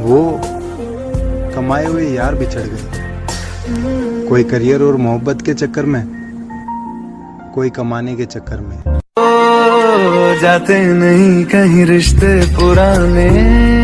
वो कमाए हुए यार बिछड़ गए। कोई करियर और मोहब्बत के चक्कर में कोई कमाने के चक्कर में। ओ, जाते नहीं कहीं रिश्ते पुराने।